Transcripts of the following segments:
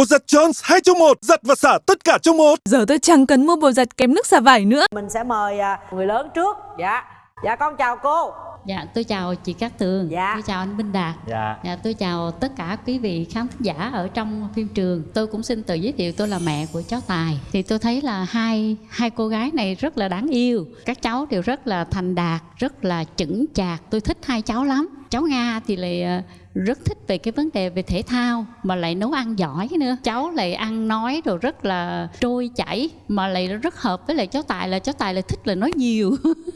Bột giặt Jones 2 trong 1, giặt và xả tất cả trong một. Giờ tôi chẳng cần mua bột giặt kém nước xả vải nữa. Mình sẽ mời à, người lớn trước. Dạ. Dạ con chào cô. Dạ, tôi chào chị Cát Tường. Dạ. Tôi chào anh Minh Đạt. Dạ. Dạ, tôi chào tất cả quý vị khán giả ở trong phim trường. Tôi cũng xin tự giới thiệu tôi là mẹ của cháu Tài. Thì tôi thấy là hai hai cô gái này rất là đáng yêu. Các cháu đều rất là thành đạt, rất là chững chạc. Tôi thích hai cháu lắm. Cháu Nga thì lại ờ, rất thích về cái vấn đề về thể thao mà lại nấu ăn giỏi nữa cháu lại ăn nói rồi rất là trôi chảy mà lại rất hợp với lại cháu tài là cháu tài lại thích là nói nhiều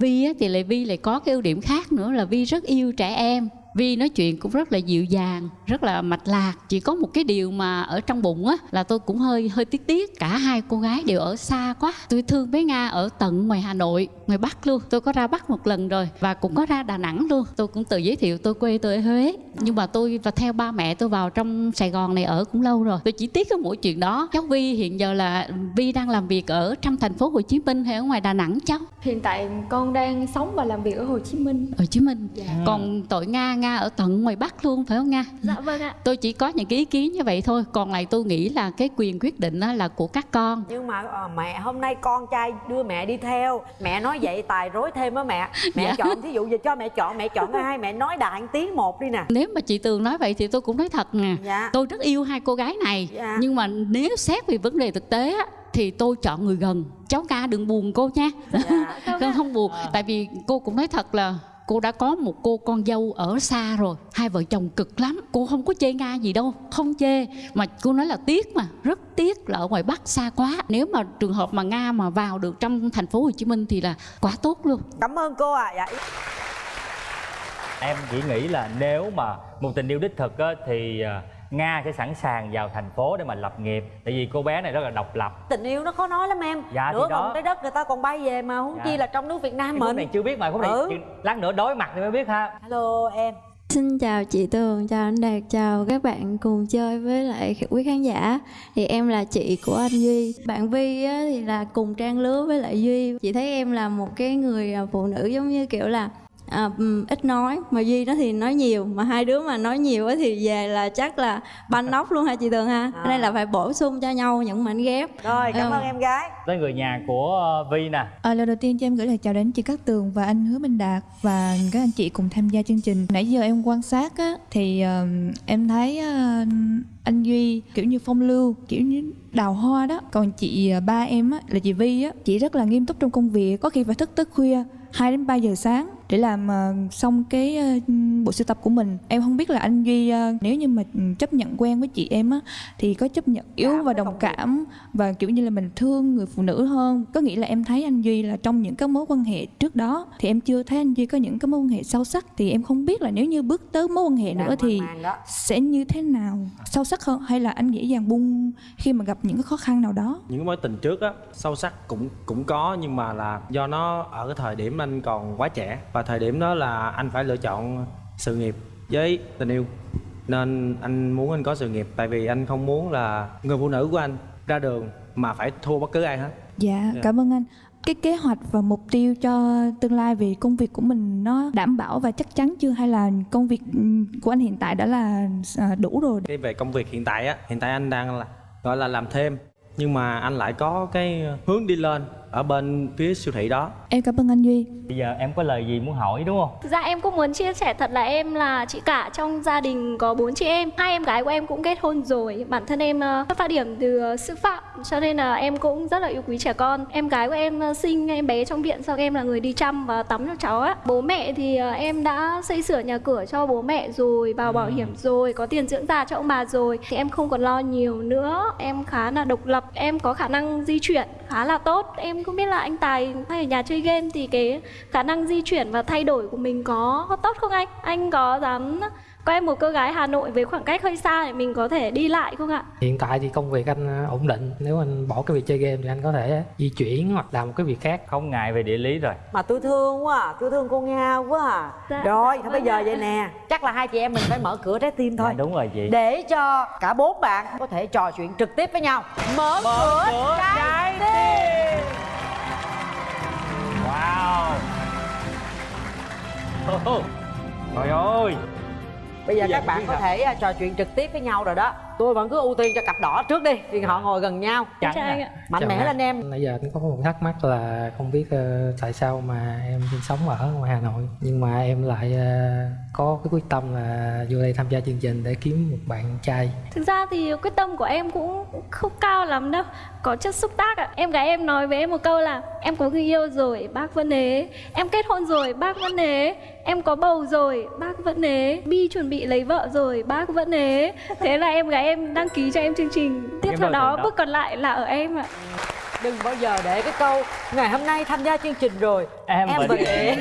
vi á, thì lại vi lại có cái ưu điểm khác nữa là vi rất yêu trẻ em. Vi nói chuyện cũng rất là dịu dàng, rất là mạch lạc. Chỉ có một cái điều mà ở trong bụng á là tôi cũng hơi hơi tiếc tiếc. Cả hai cô gái đều ở xa quá. Tôi thương bé Nga ở tận ngoài Hà Nội, ngoài Bắc luôn. Tôi có ra Bắc một lần rồi và cũng có ra Đà Nẵng luôn. Tôi cũng tự giới thiệu tôi quê tôi ở Huế. Nhưng mà tôi và theo ba mẹ tôi vào trong Sài Gòn này ở cũng lâu rồi. Tôi chỉ tiếc cái mỗi chuyện đó. Cháu Vi hiện giờ là Vi đang làm việc ở trong thành phố Hồ Chí Minh hay ở ngoài Đà Nẵng cháu? Hiện tại con đang sống và làm việc ở Hồ Chí Minh. Hồ Chí Minh. Còn tội Nga Nga ở tận ngoài Bắc luôn phải không Nga? Dạ vâng ạ. tôi chỉ có những cái ý kiến như vậy thôi còn lại tôi nghĩ là cái quyền quyết định á là của các con Nhưng mà à, mẹ hôm nay con trai đưa mẹ đi theo. Mẹ nói vậy tài rối thêm á mẹ. Mẹ Dạ. chọn thí dụ giờ cho mẹ chọn mẹ chọn ai mẹ nói đại tiếng một đi nè. nếu mà chị tường nói vậy thì tôi cũng nói thật nè Dạ. tôi rất yêu hai cô gái này Dạ. nhưng mà nếu xét về vấn đề thực tế á thì tôi chọn người gần cháu ca đừng buồn cô nha Dạ. không không buồn tại vì cô cũng nói thật là cô đã có một cô con dâu ở xa rồi hai vợ chồng cực lắm cô không có chê nga gì đâu không chê mà cô nói là tiếc mà rất tiếc là ở ngoài bắc xa quá nếu mà trường hợp mà nga mà vào được trong thành phố hồ chí minh thì là quá tốt luôn Cảm ơn cô ạ. À. Dạ. Em chỉ nghĩ là nếu mà một tình yêu đích thực á, thì à, Nga sẽ sẵn sàng vào thành phố để mà lập nghiệp Tại vì cô bé này rất là độc lập Tình yêu nó khó nói lắm em. Dạ, Nửa vòng trái đất người ta còn bay về mà huống Dạ. chi là trong nước Việt Nam Cái mình. này chưa biết mà khúc này Ừ. lát nữa đối mặt thì mới biết ha Hello em. Xin chào chị Tường, chào anh Đạt, chào các bạn cùng chơi với lại quý khán giả Thì em là chị của anh Duy Bạn Vi á, thì là cùng trang lứa với lại Duy Chị thấy em là một cái người à, phụ nữ giống như kiểu là à, ừm, ít nói Mà Duy nó thì nói nhiều Mà hai đứa mà nói nhiều á thì về là chắc là banh nóc luôn ha chị Tường ha À. Nên là phải bổ sung cho nhau những mảnh ghép Rồi cảm Ừ. ơn em gái. Tới người nhà của ờ, Vi nè À, lời đầu tiên cho em gửi lời chào đến chị Cát Tường và anh Hứa Minh Đạt và các anh chị cùng tham gia chương trình. Nãy giờ em quan sát á, thì ờm, em thấy ờ, anh Duy kiểu như phong lưu, kiểu như đào hoa đó. Còn chị ba em á, là chị Vi á, chị rất là nghiêm túc trong công việc, có khi phải thức tới khuya 2 đến 3 giờ sáng để làm ờ, xong cái ờ, bộ sưu tập của mình. Em không biết là anh Duy ờ, nếu như mà chấp nhận quen với chị em á thì có chấp nhận yếu và đồng cảm và kiểu như là mình thương người phụ nữ hơn. Có nghĩa là em thấy anh duy là trong những cái mối quan hệ trước đó thì em chưa thấy anh duy có những cái mối quan hệ sâu sắc thì em không biết là nếu như bước tới mối quan hệ nữa Đang thì sẽ như thế nào? Sâu sắc hơn hay là anh dễ dàng buông khi mà gặp những cái khó khăn nào đó? Những cái mối tình trước á sâu sắc cũng cũng có nhưng mà là do nó ở cái thời điểm anh còn quá trẻ và thời điểm đó là anh phải lựa chọn sự nghiệp với tình yêu. Nên anh muốn anh có sự nghiệp tại vì anh không muốn là người phụ nữ của anh ra đường mà phải thua bất cứ ai hết. Dạ Dạ. cảm ơn anh. Cái kế hoạch và mục tiêu cho tương lai về công việc của mình nó đảm bảo và chắc chắn chưa? Hay là công việc ừ, của anh hiện tại đã là à, đủ rồi? Cái về công việc hiện tại á hiện tại anh đang là gọi là làm thêm. Nhưng mà anh lại có cái hướng đi lên ở bên phía siêu thị đó. Em cảm ơn anh duy. Bây giờ em có lời gì muốn hỏi đúng không? Thực ra em cũng muốn chia sẻ thật là em là chị cả trong gia đình có bốn chị em. Hai em gái của em cũng kết hôn rồi Bản thân em ờ, xuất phát điểm từ ờ, sư phạm Cho nên là em cũng rất là yêu quý trẻ con. Em gái của em ờ, sinh em bé trong viện Sau em là người đi chăm và tắm cho cháu á. Bố mẹ thì em đã xây sửa nhà cửa cho bố mẹ rồi Vào bảo hiểm rồi Có tiền dưỡng già cho ông bà rồi. Thì em không còn lo nhiều nữa Em khá là độc lập Em có khả năng di chuyển khá là tốt. Em không biết là anh Tài hay ở nhà chơi game Thì cái khả năng di chuyển và thay đổi của mình có, tốt không anh? Anh có dám có em một cô gái Hà Nội với khoảng cách hơi xa để mình có thể đi lại không ạ? Hiện tại thì công việc anh ờ, ổn định. Nếu anh bỏ cái việc chơi game thì anh có thể di chuyển hoặc làm một cái việc khác. Không ngại về địa lý rồi. Mà tôi thương quá à, tôi thương cô Nga quá à. Dạ, Rồi, dạ, thôi bây vâng giờ vậy nè. Chắc là hai chị em mình phải mở cửa trái tim thôi. Dạ, đúng rồi chị. Để cho cả bốn bạn có thể trò chuyện trực tiếp với nhau. Mở, cửa, trái tim Wow Trời ơi. Bây giờ Bây giờ các bạn có thể à, trò chuyện trực tiếp với nhau rồi đó tôi vẫn cứ ưu tiên cho cặp đỏ trước đi vì họ ngồi gần nhau. Anh à. mạnh Chào mẽ em. lên em. Nãy giờ cũng có một thắc mắc là không biết ờ, tại sao mà em sinh sống ở ngoài Hà Nội nhưng mà em lại ờ, có cái quyết tâm là vô đây tham gia chương trình để kiếm một bạn trai. Thực ra thì quyết tâm của em cũng không cao lắm đâu Có chất xúc tác ạ. Em gái em nói với em một câu là Em có người yêu rồi bác vẫn ế. Em kết hôn rồi bác vẫn ế. Em có bầu rồi bác vẫn ế. Bi chuẩn bị lấy vợ rồi bác vẫn ế. Thế là em gái em đăng ký cho em chương trình. Tiếp theo đó bước còn lại là ở em ạ. Đừng bao giờ để cái câu ngày hôm nay tham gia chương trình rồi Em em vẫn ế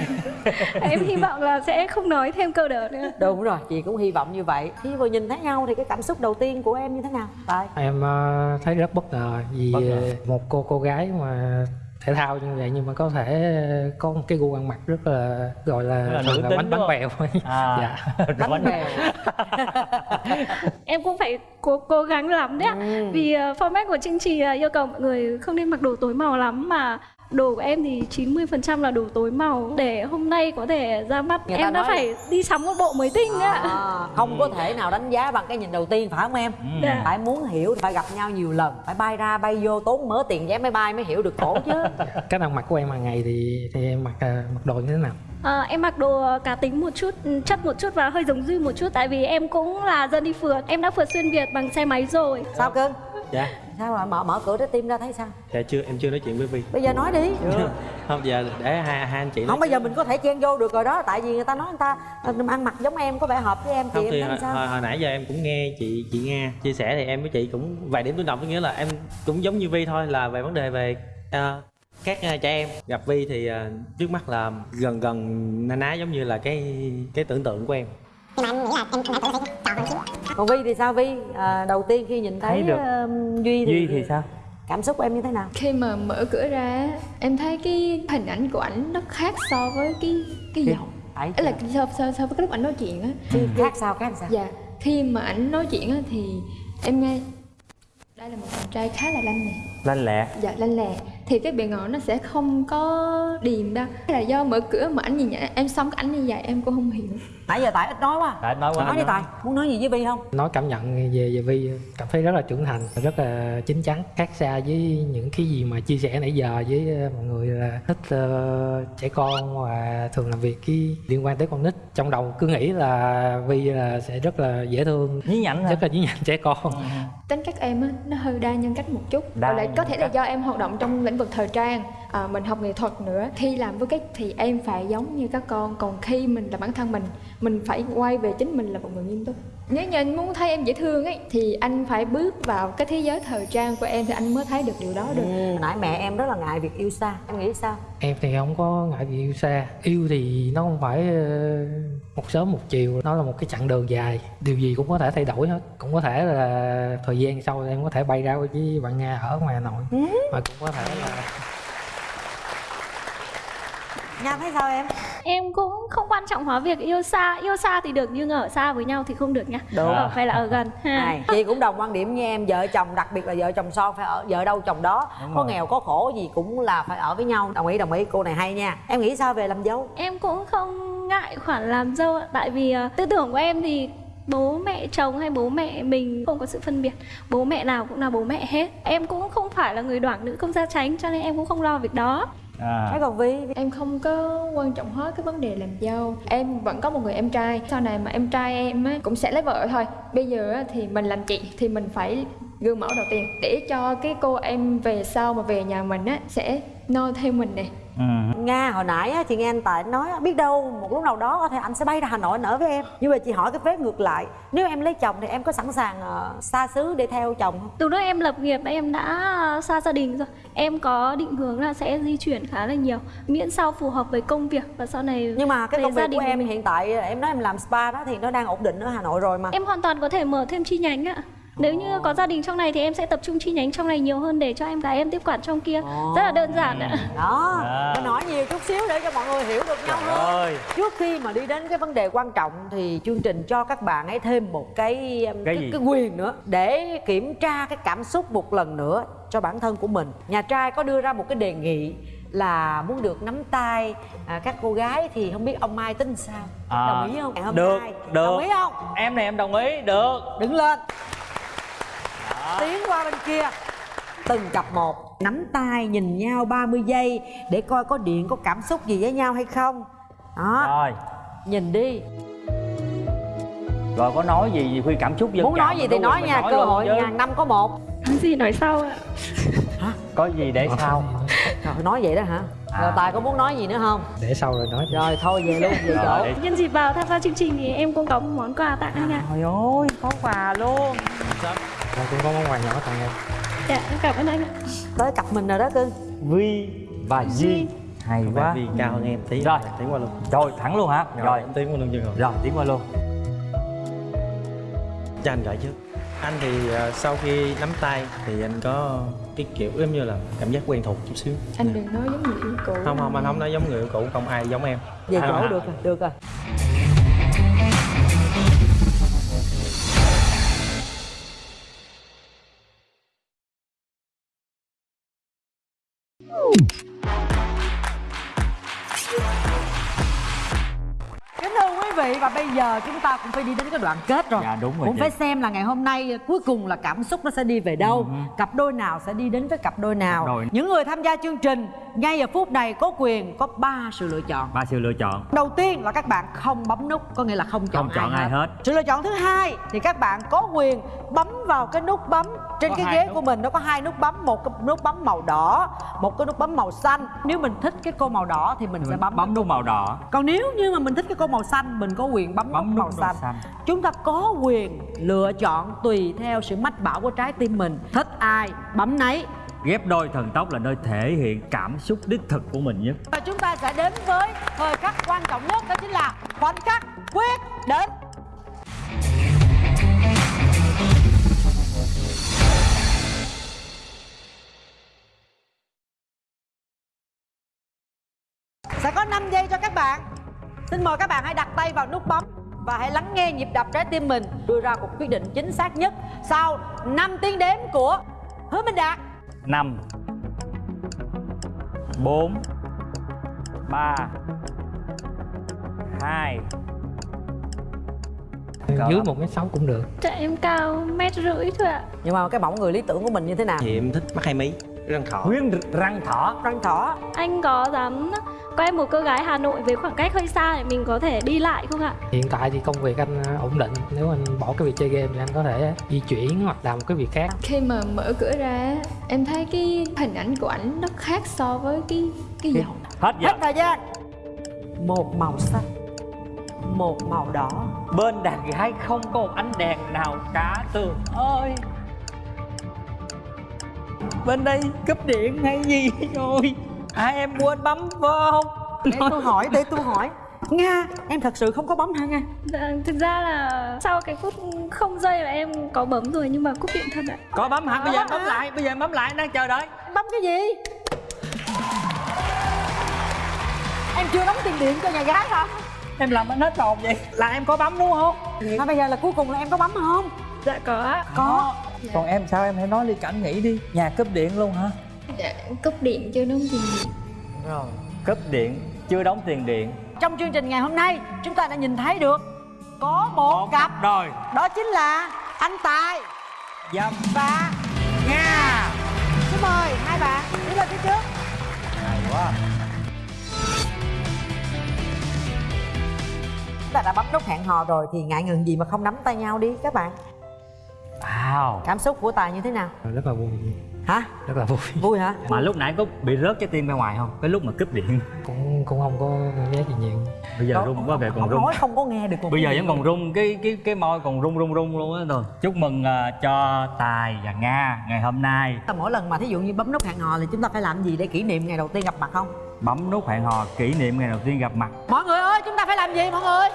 Em hy vọng là sẽ không nói thêm câu đó nữa. Đúng rồi chị cũng hy vọng như vậy. Khi vừa nhìn thấy nhau thì cái cảm xúc đầu tiên của em như thế nào? Tại Em ờ, thấy rất bất ngờ vì Bất ngờ. ờ, một cô cô gái mà thể thao như vậy nhưng mà có thể có một cái gu ăn mặc rất là gọi là, Rất là thường là bánh đúng bánh không? bèo À. dạ bánh bèo Em cũng phải cố cố gắng lắm đấy ạ Ừ. Vì uh, format của chương trình là yêu cầu mọi người không nên mặc đồ tối màu lắm Mà đồ của em thì 90% là đồ tối màu. Để hôm nay có thể ra mắt Người em đã nói phải đi sắm một bộ mới tinh ạ à, không có thể nào đánh giá bằng cái nhìn đầu tiên phải không em? Dạ. phải muốn hiểu phải gặp nhau nhiều lần phải bay ra bay vô tốn mớ tiền vé máy bay mới hiểu được cổ chứ. Cách ăn mặc của em hàng ngày thì thì em mặc ờ, mặc đồ như thế nào? À, em mặc đồ cá tính một chút, ừ, chất một chút và hơi giống Duy một chút Tại vì em cũng là dân đi phượt. Em đã phượt xuyên Việt bằng xe máy rồi. Sao cưng dạ. Sao mà mở mở cửa trái tim ra thấy sao? Dạ chưa em chưa nói chuyện với vi bây giờ nói đi. Không giờ để hai hai anh chị nói không bây giờ mình có thể chen vô được rồi đó tại vì người ta nói người ta ờ, ăn mặc giống em có vẻ hợp với em không chị thì em hồi, thấy sao? hồi, hồi nãy giờ em cũng nghe chị chị Nga chia sẻ thì em với chị cũng vài điểm tương đồng có nghĩa là em cũng giống như Vi thôi là về vấn đề về ờ, các uh, trẻ em. Gặp Vi thì ờ, trước mắt là gần gần na ná giống như là cái cái tưởng tượng của em còn vi thì sao? Vi à, đầu tiên khi nhìn thấy, Thấy được. ờ, duy thì, Duy thì sao? cảm xúc của em như thế nào? Khi mà mở cửa ra em thấy cái hình ảnh của ảnh nó khác so với cái cái giọng. ấy là so, so, so với cái lúc ảnh nói chuyện á. Khi khác sao khác sao? Dạ. Khi mà ảnh nói chuyện á thì em nghe đây là một chàng trai khá là lanh nè Lanh lẹ. Dạ lanh lẹ thì cái bề ngoài nó sẽ không có điềm đâu. Hay là do mở cửa mà ảnh nhìn nhận em xong cái ảnh như vậy em cũng không hiểu. Nãy giờ tại ít nói quá Tại nói quá nói đi tài muốn nói gì với vi không? Nói cảm nhận về về Vi cảm thấy rất là trưởng thành rất là chín chắn khác xa với những cái gì mà chia sẻ nãy giờ với ờ, mọi người là thích ờ, trẻ con và thường làm việc cái liên quan tới con nít. Trong đầu cứ nghĩ là Vi là sẽ rất là dễ thương Nhí nhảnh hả? rất là nhí nhảnh trẻ con. Tính cách em á nó hơi đa nhân cách một chút. Đa Và lại có thể là do em hoạt động trong lĩnh vực thời trang à, mình học nghệ thuật nữa khi làm với cách thì em phải giống như các con. Còn khi mình là bản thân mình mình phải quay về chính mình là một người nghiêm túc nếu như anh muốn thấy em dễ thương ấy thì anh phải bước vào cái thế giới thời trang của em thì anh mới thấy được điều đó được. Ừ, nãy mẹ em rất là ngại việc yêu xa. Em nghĩ sao? Em thì không có ngại việc yêu xa. Yêu thì nó không phải ờ, một sớm một chiều nó là một cái chặng đường dài. Điều gì cũng có thể thay đổi hết. Cũng có thể là thời gian sau em có thể bay ra với bạn nga ở ngoài hà nội. Mà cũng có thể là nha thấy sao em? Em cũng không quan trọng hóa việc yêu xa. Yêu xa thì được nhưng ở xa với nhau thì không được nha. Đúng. Ở phải là ở gần. Này chị cũng đồng quan điểm như em. Vợ chồng đặc biệt là vợ chồng son phải ở vợ đâu chồng đó. Đúng có rồi. nghèo có khổ gì cũng là phải ở với nhau. Đồng ý đồng ý. Cô này hay nha. Em nghĩ sao về làm dâu? Em cũng không ngại khoản làm dâu ạ. Tại vì ờ, tư tưởng của em thì bố mẹ chồng hay bố mẹ mình không có sự phân biệt. Bố mẹ nào cũng là bố mẹ hết. Em cũng không phải là người đoảng nữ không gia tránh Cho nên em cũng không lo việc đó à. thấy còn vi em không có quan trọng hết cái vấn đề làm dâu. Em vẫn có một người em trai. Sau này mà em trai em á, cũng sẽ lấy vợ thôi. Bây giờ á, thì mình làm chị thì mình phải gương mẫu đầu tiên. Để cho cái cô em về sau mà về nhà mình á sẽ noi theo mình nè ừ. nga hồi nãy á, chị nghe anh tài nói biết đâu một lúc nào đó có thể anh sẽ bay ra hà nội anh ở với em. Nhưng mà chị hỏi cái phép ngược lại nếu em lấy chồng thì em có sẵn sàng ờ, xa xứ để theo chồng không? Từ lúc em lập nghiệp em đã xa gia đình rồi. Em có định hướng là sẽ di chuyển khá là nhiều Miễn sao phù hợp với công việc Và sau này nhưng mà cái công việc của em mình. hiện tại em nói em làm spa đó thì nó đang ổn định ở hà nội rồi mà. Em hoàn toàn có thể mở thêm chi nhánh ạ Nếu như có gia đình trong này thì em sẽ tập trung chi nhánh trong này nhiều hơn để cho em gái em tiếp quản trong kia. Rất là đơn giản ạ. Đó À. mình hỏi nhiều chút xíu để cho mọi người hiểu được nhau Trời hơn. ơi. Trước khi mà đi đến cái vấn đề quan trọng thì chương trình cho các bạn ấy thêm một cái um, Cái cái, gì? cái quyền nữa để kiểm tra cái cảm xúc một lần nữa cho bản thân của mình. Nhà trai có đưa ra một cái đề nghị là muốn được nắm tay à, các cô gái thì không biết ông mai tính sao? À, đồng ý không? Ngày hôm được nay. Được. đồng ý không? Em này em đồng ý được. Đứng lên qua bên kia. Từng cặp một nắm tay nhìn nhau 30 giây để coi có điện có cảm xúc gì với nhau hay không. Đó. Rồi. Nhìn đi. Rồi có nói gì khi cảm xúc dân muốn nói gì thì nói nha cơ luôn hội ngàn năm có một. Nói gì nói sau ạ. Có gì để sau? Rồi nói vậy đó hả? Rồi tài có muốn nói gì nữa không? Để sau rồi nói rồi thôi về luôn về Rồi, chỗ. Nhân dịp vào tham gia chương trình thì em cũng có một món quà tặng anh ạ. Trời ơi có quà luôn Rồi cũng có món quà nhỏ tặng em. Dạ em cảm ơn anh tới cặp mình rồi đó cưng. Vi và di hay quá. Vì cao hơn em tí. Rồi. tiến qua luôn. Rồi thẳng luôn hả? Rồi. em tiến qua luôn chưa rồi rồi tiến qua luôn. Cho anh gửi trước. Anh thì ờ, sau khi nắm tay thì anh có cái kiểu giống như là cảm giác quen thuộc chút xíu. Anh đừng nói giống người yêu cũ. Không không anh không nói giống người yêu cũ không ai giống em. Về À, chỗ à. được rồi được rồi Kính vị và bây giờ chúng ta cũng phải đi đến cái đoạn kết rồi Dạ, đúng rồi Cũng chị. phải xem là ngày hôm nay cuối cùng là cảm xúc nó sẽ đi về đâu Cặp đôi nào sẽ đi đến với cặp đôi nào Ừ. Đôi. Những người tham gia chương trình ngay giờ phút này có quyền có 3 sự lựa chọn ba sự lựa chọn Đầu tiên là các bạn không bấm nút Có nghĩa là không chọn, Không chọn ai hết. Sự lựa chọn thứ hai thì các bạn có quyền bấm vào cái nút bấm Trên Có cái ghế nút. của mình nó có hai nút bấm Một cái nút bấm màu đỏ Một cái nút bấm màu xanh Nếu mình thích cái cô màu đỏ thì mình sẽ bấm bấm nút màu đỏ còn nếu như mà mình thích cái cô màu xanh mình có quyền bấm, Bấm nút màu màu xanh. xanh. chúng ta có quyền lựa chọn tùy theo sự mách bảo của trái tim mình. Thích ai bấm nấy. Ghép đôi thần tốc là nơi thể hiện cảm xúc đích thực của mình nhất. Và chúng ta sẽ đến với thời khắc quan trọng nhất đó chính là khoảnh khắc quyết định. Sẽ có 5 giây cho các bạn xin mời các bạn hãy đặt tay vào nút bấm và hãy lắng nghe nhịp đập trái tim mình đưa ra một quyết định chính xác nhất sau 5 tiếng đếm của hứa minh đạt. Năm bốn ba hai. Dưới một mét sáu cũng được. Dạ em cao mét rưỡi thôi ạ. Nhưng mà cái mẫu người lý tưởng của mình như thế nào? Thì em thích mắt hai mí. Răng thỏ. Huyên răng thỏ. Răng thỏ. Anh có dám có em một cô gái Hà Nội với khoảng cách hơi xa để mình có thể đi lại không ạ? hiện tại thì công việc anh à, ổn định. Nếu anh bỏ cái việc chơi game thì anh có thể di chuyển hoặc làm một cái việc khác. Khi mà mở cửa ra em thấy cái hình ảnh của ảnh nó khác so với cái cái giọng. Hết giờ. Hết thời gian một màu xanh một màu đỏ. Bên đàn gái không có một ánh đèn nào cả. Tường ơi. Bên đây cúp điện hay gì? Rồi hai em quên bấm không? Để tôi hỏi để tôi hỏi. Nga em thật sự không có bấm hả nga? Dạ, thực ra là sau cái phút không giây là em có bấm rồi nhưng mà cúp điện thật ạ. có bấm hả? Bây giờ em bấm lại bây giờ em bấm lại em đang chờ đợi. Bấm cái gì? Em chưa đóng tiền điện cho nhà gái hả? Em làm anh hết hồn vậy. Là em có bấm đúng không? Mà bây giờ là cuối cùng là em có bấm không? Dạ có ạ. có. Còn em sao? Em hãy nói đi cảm nghĩ đi. Nhà cúp điện luôn hả dạ, cúp điện cho nó gì rồi cúp điện chưa đóng tiền điện. Trong chương trình ngày hôm nay chúng ta đã nhìn thấy được có một cặp. rồi. Đó chính là anh tài dâm và nga. Xin mời hai bạn đi lên phía trước. Hay quá. Chúng ta đã bấm nút hẹn hò rồi thì ngại ngần gì mà không nắm tay nhau đi các bạn. Wow. Cảm xúc của tài như thế nào? Rất là vui hả? Rất là vui. Vui hả? Mà lúc nãy có bị rớt trái tim ra ngoài không? Cái lúc mà cúp điện. Cũng cũng không có cảm giác gì nhiều. Bây giờ Có- rung quá về còn rung. nói không có nghe được bây giờ vẫn còn rung cái cái cái môi còn rung rung rung luôn á rồi chúc mừng à, cho tài và nga ngày hôm nay. Mỗi lần mà thí dụ như bấm nút hẹn hò thì chúng ta phải làm gì để kỷ niệm ngày đầu tiên gặp mặt không? Bấm nút hẹn hò kỷ niệm ngày đầu tiên gặp mặt. Mọi người ơi chúng ta phải làm gì mọi người?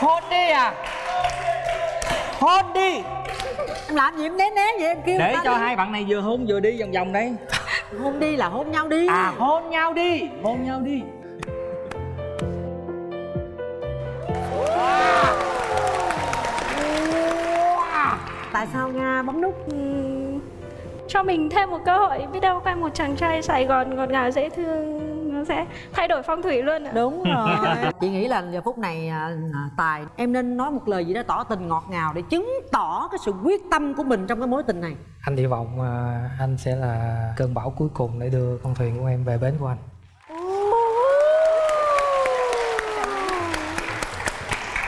Hôn đi à. Hôn đi em làm gì em né né vậy em kêu để cho đi. hai bạn này vừa hôn vừa đi vòng vòng đấy hôn đi là hôn nhau đi. À hôn nhau đi hôn nhau đi. Tại sao nga bấm nút? Cho mình thêm một cơ hội biết đâu quen một chàng trai Sài Gòn ngọt ngào dễ thương sẽ thay đổi phong thủy luôn ạ. Đúng rồi. Chị nghĩ là giờ phút này à, à, tài em nên nói một lời gì đó tỏ tình ngọt ngào để chứng tỏ cái sự quyết tâm của mình trong cái mối tình này. Anh hy vọng à, anh sẽ là cơn bão cuối cùng để đưa con thuyền của em về bến của anh.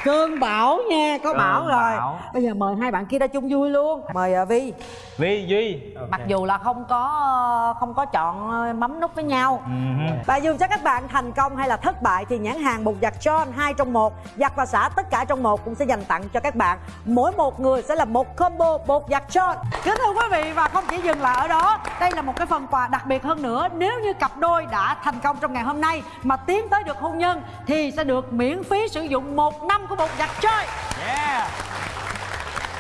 Cơn bão nha có Cơn bão rồi. bão. bây giờ mời hai bạn kia ra chung vui luôn. Mời vi vi duy. Mặc dù là không có không có chọn ờ, mắm nút với nhau. Ừ. và dù cho các bạn thành công hay là thất bại thì nhãn hàng bột giặt John hai trong một giặt và xả tất cả trong một cũng sẽ dành tặng cho các bạn. Mỗi một người sẽ là một combo bột giặt John. Kính thưa quý vị và không chỉ dừng lại ở đó đây là một cái phần quà đặc biệt hơn nữa. Nếu như cặp đôi đã thành công trong ngày hôm nay mà tiến tới được hôn nhân thì sẽ được miễn phí sử dụng một năm của bột giặt John. Yeah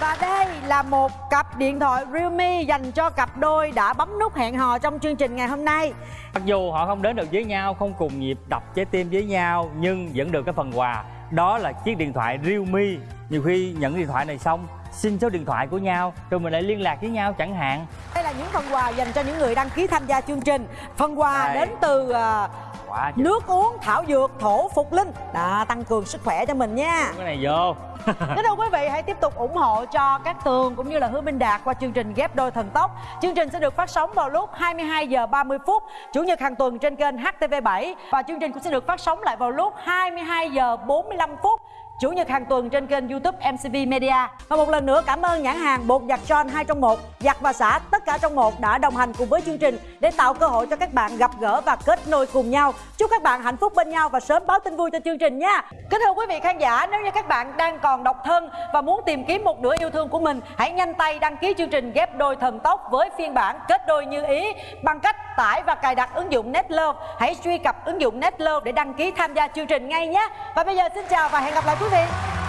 và đây là một cặp điện thoại Realme dành cho cặp đôi đã bấm nút hẹn hò trong chương trình ngày hôm nay. Mặc dù họ không đến được với nhau, không cùng nhịp đập trái tim với nhau Nhưng vẫn được cái phần quà Đó là chiếc điện thoại Realme Nhiều khi nhận điện thoại này xong Xin số điện thoại của nhau Rồi mình lại liên lạc với nhau chẳng hạn Đây là những phần quà dành cho những người đăng ký tham gia chương trình. Phần quà Đây. đến từ à, Quá trời. nước uống thảo dược thổ phục linh đã tăng cường sức khỏe cho mình nha. Cái này vô Kính thưa quý vị hãy tiếp tục ủng hộ cho các tường cũng như là Hứa Minh Đạt qua chương trình ghép đôi thần tốc. Chương trình sẽ được phát sóng vào lúc 22 giờ 30 phút chủ nhật hàng tuần trên kênh HTV7 và chương trình cũng sẽ được phát sóng lại vào lúc 22 giờ 45 phút Chủ nhật hàng tuần trên kênh YouTube MCV Media. Và một lần nữa cảm ơn nhãn hàng bột giặt John 2 trong 1, giặt và xả tất cả trong một đã đồng hành cùng với chương trình để tạo cơ hội cho các bạn gặp gỡ và kết nối cùng nhau. Chúc các bạn hạnh phúc bên nhau và sớm báo tin vui cho chương trình nha. Kính thưa quý vị khán giả, nếu như các bạn đang còn độc thân và muốn tìm kiếm một nửa yêu thương của mình, hãy nhanh tay đăng ký chương trình ghép đôi thần tốc với phiên bản kết đôi như ý bằng cách tải và cài đặt ứng dụng Netlove. Hãy truy cập ứng dụng Netlove để đăng ký tham gia chương trình ngay nhé. Và bây giờ xin chào và hẹn gặp lại quý Vamos.